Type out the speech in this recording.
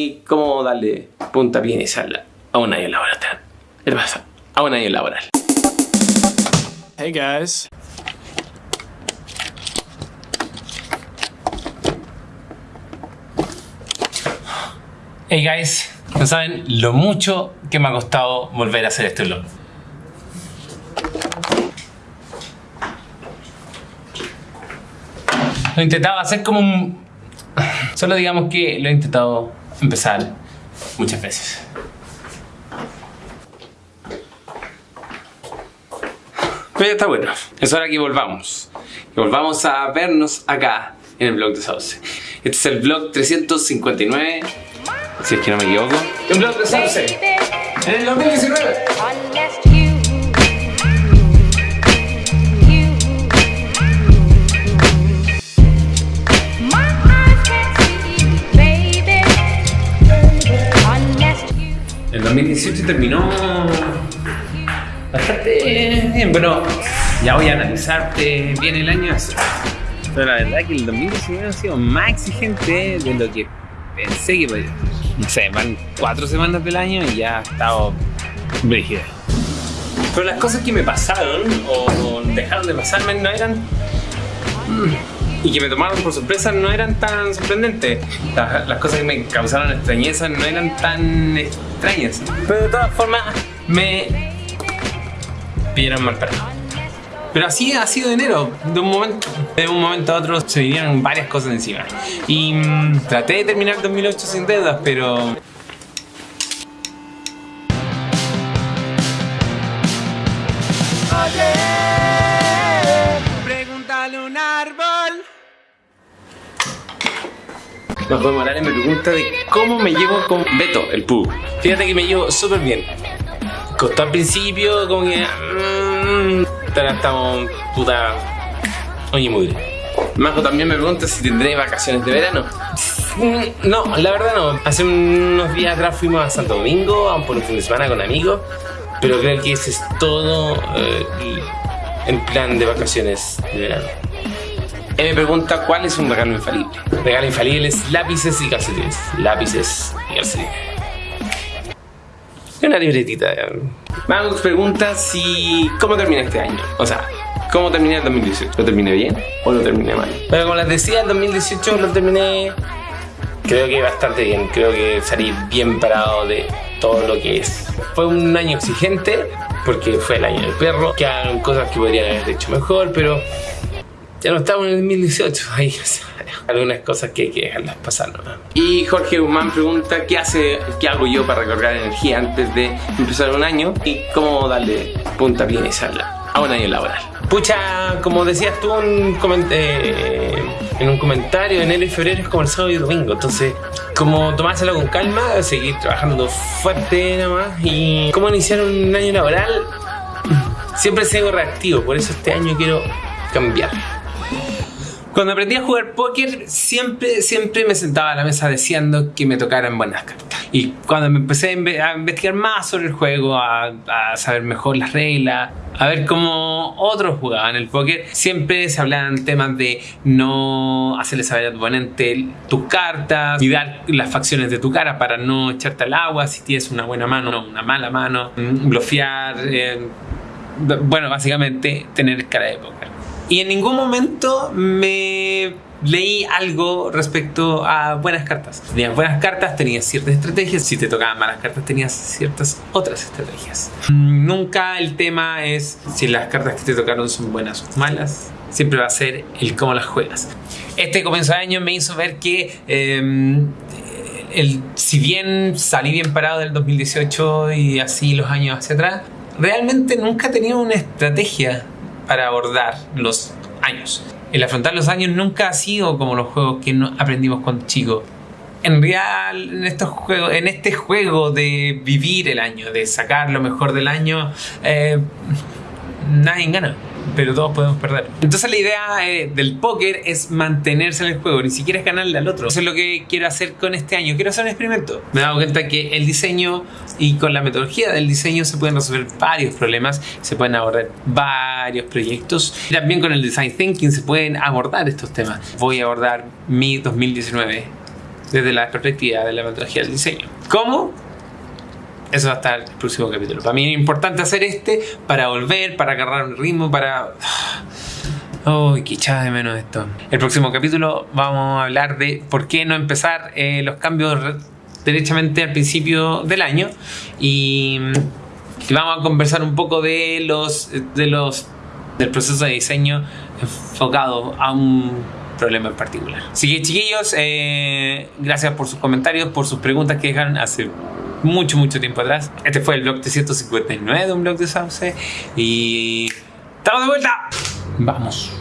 y cómo darle puntapié a un año laboral. ¿Qué pasa? A un año laboral. Hey guys. Hey guys, no saben lo mucho que me ha costado volver a hacer este vlog. Lo intentaba hacer como un... Solo digamos que lo he intentado empezar muchas veces. Pero ya está bueno. Es hora que volvamos. Que volvamos a vernos acá en el blog de Sauce. Este es el blog 359 si es que no me equivoco. Un blog de Sauce en el 2019. 2018 terminó bastante bien. Bueno, ya voy a analizarte bien el año. Pero la verdad que el 2019 ha sido más exigente de lo que pensé que podía. No sé, van cuatro semanas del año y ya he estado brígido. Pero las cosas que me pasaron o dejaron de pasarme no eran y que me tomaron por sorpresa no eran tan sorprendentes. Las, cosas que me causaron extrañeza no eran tan extrañas. Pero de todas formas me pidieron mal parado. Pero así ha sido enero. De un momento, de un momento a otro se vinieron varias cosas encima. Y mmm, traté de terminar 2008 sin deudas, pero Juan Morales me pregunta de cómo me llevo con Beto, el pug. Fíjate que me llevo súper bien. Costó al principio como que... Mmm, estamos puta... Oye, muy Majo también me pregunta si tendré vacaciones de verano. Mm, no, la verdad no. Hace unos días atrás fuimos a Santo Domingo, a por un fin de semana con amigos. Pero creo que ese es todo eh, el plan de vacaciones de verano. Él me pregunta cuál es un regalo infalible. Regalo infalible es lápices y calcetines. Lápices y calcetines. Una libretita. Magus pregunta si... ¿Cómo termina este año? O sea, ¿cómo terminé el 2018? ¿Lo terminé bien o lo terminé mal? Pero como les decía, el 2018 lo terminé... Creo que bastante bien. Creo que salí bien parado de todo lo que es. Fue un año exigente porque fue el año del perro. Que Quedan cosas que podrían haber hecho mejor, pero ya no estamos en el 2018, hay algunas cosas que hay que dejarlas pasar. ¿no? Y Jorge Guzmán pregunta qué hace, qué hago yo para recargar energía antes de empezar un año y cómo darle punta bien inicial a un año laboral. Pucha, como decías tú en, eh, en un comentario, enero y febrero es como el sábado y domingo, entonces como tomárselo con calma, seguir trabajando fuerte nada más y cómo iniciar un año laboral, siempre sigo reactivo, por eso este año quiero cambiar. Cuando aprendí a jugar póker, siempre, siempre me sentaba a la mesa deseando que me tocaran buenas cartas. Y cuando me empecé a investigar más sobre el juego, a, saber mejor las reglas, a ver cómo otros jugaban el póker, siempre se hablaban temas de no hacerle saber a tu oponente tus cartas, cuidar las facciones de tu cara para no echarte al agua si tienes una buena mano o una mala mano, mm, bloquear, eh, bueno, básicamente tener cara de póker y en ningún momento me leí algo respecto a buenas cartas. Tenías buenas cartas, tenías ciertas estrategias. Si te tocaban malas cartas, tenías ciertas otras estrategias. Nunca el tema es si las cartas que te tocaron son buenas o malas. Siempre va a ser el cómo las juegas. Este comienzo de año me hizo ver que em, el, si bien salí bien parado del 2018 y así los años hacia atrás, realmente nunca tenido una estrategia para abordar los años. El afrontar los años nunca ha sido como los juegos que aprendimos cuando chicos. En real, en, estos juegos, en este juego de vivir el año, de sacar lo mejor del año, eh, nadie gana pero todos podemos perder. Entonces la idea eh, del póker es mantenerse en el juego, ni siquiera es ganarle al otro. Eso es lo que quiero hacer con este año. Quiero hacer un experimento. Me he dado cuenta que el diseño y con la metodología del diseño se pueden resolver varios problemas, se pueden abordar varios proyectos. También con el design thinking se pueden abordar estos temas. Voy a abordar mi 2019 desde la perspectiva de la metodología del diseño. ¿Cómo? Eso va a estar el próximo capítulo. Para mí es importante hacer este para volver, para agarrar un ritmo, para... Uy, qué echada de menos esto. El próximo capítulo vamos a hablar de por qué no empezar eh, los cambios derechamente al principio del año y, y, vamos a conversar un poco de los, de los del proceso de diseño enfocado a un problema en particular. Así que chiquillos, eh, gracias por sus comentarios, por sus preguntas que dejaron hace mucho, mucho tiempo atrás. Este fue el blog 359 de un blog de Sauce y estamos de vuelta. Vamos.